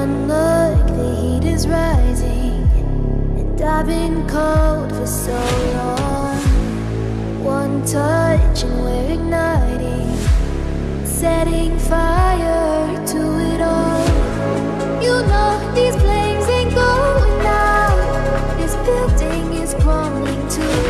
one look, the heat is rising. And I've been cold for so long. One touch and we're igniting Setting fire to it all. You know these flames ain't going out This building is crumbling too.